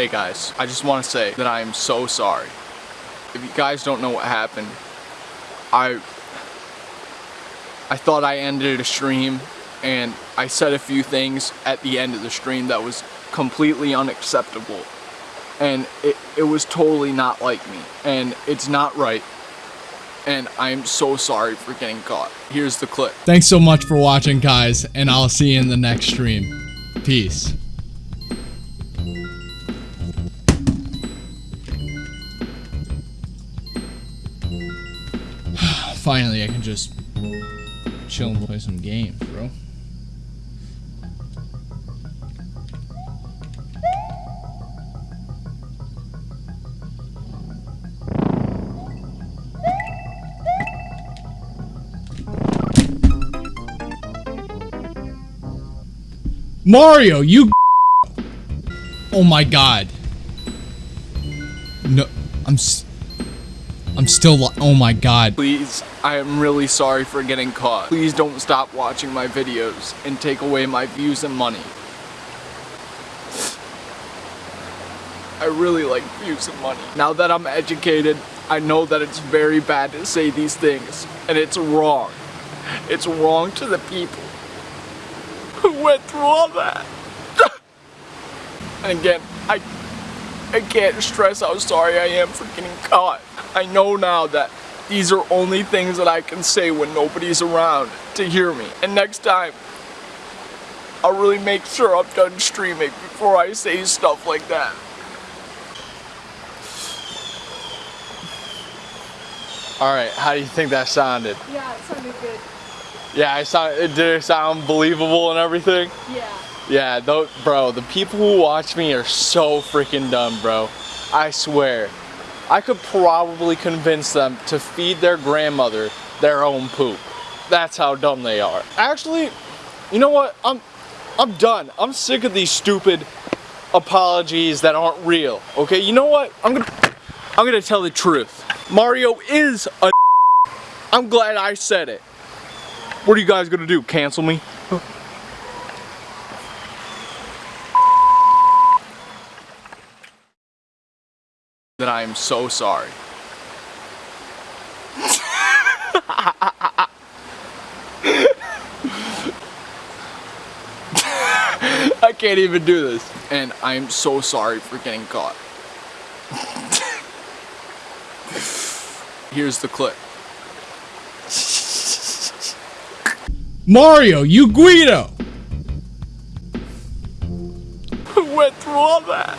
Hey guys, I just want to say that I am so sorry. If you guys don't know what happened, I I thought I ended a stream and I said a few things at the end of the stream that was completely unacceptable. And it, it was totally not like me. And it's not right. And I'm so sorry for getting caught. Here's the clip. Thanks so much for watching, guys, and I'll see you in the next stream. Peace. Finally, I can just chill and play some games, bro. Mario, you Oh my god. No, I'm I'm still Oh my god. Please, I am really sorry for getting caught. Please don't stop watching my videos and take away my views and money. I really like views and money. Now that I'm educated, I know that it's very bad to say these things, and it's wrong. It's wrong to the people who went through all that. and again, I, I can't stress how sorry I am for getting caught. I know now that these are only things that I can say when nobody's around to hear me. And next time, I'll really make sure I'm done streaming before I say stuff like that. All right, how do you think that sounded? Yeah, it sounded good. Yeah, I sound, it did it sound believable and everything? Yeah. Yeah, though, bro, the people who watch me are so freaking dumb, bro. I swear. I could probably convince them to feed their grandmother their own poop. That's how dumb they are. Actually, you know what? I'm I'm done. I'm sick of these stupid apologies that aren't real. Okay, you know what? I'm gonna I'm gonna tell the truth. Mario is a I'm glad I said it. What are you guys gonna do? Cancel me? That I am so sorry. I can't even do this. And I am so sorry for getting caught. Here's the clip. Mario, you Guido! Who went through all that?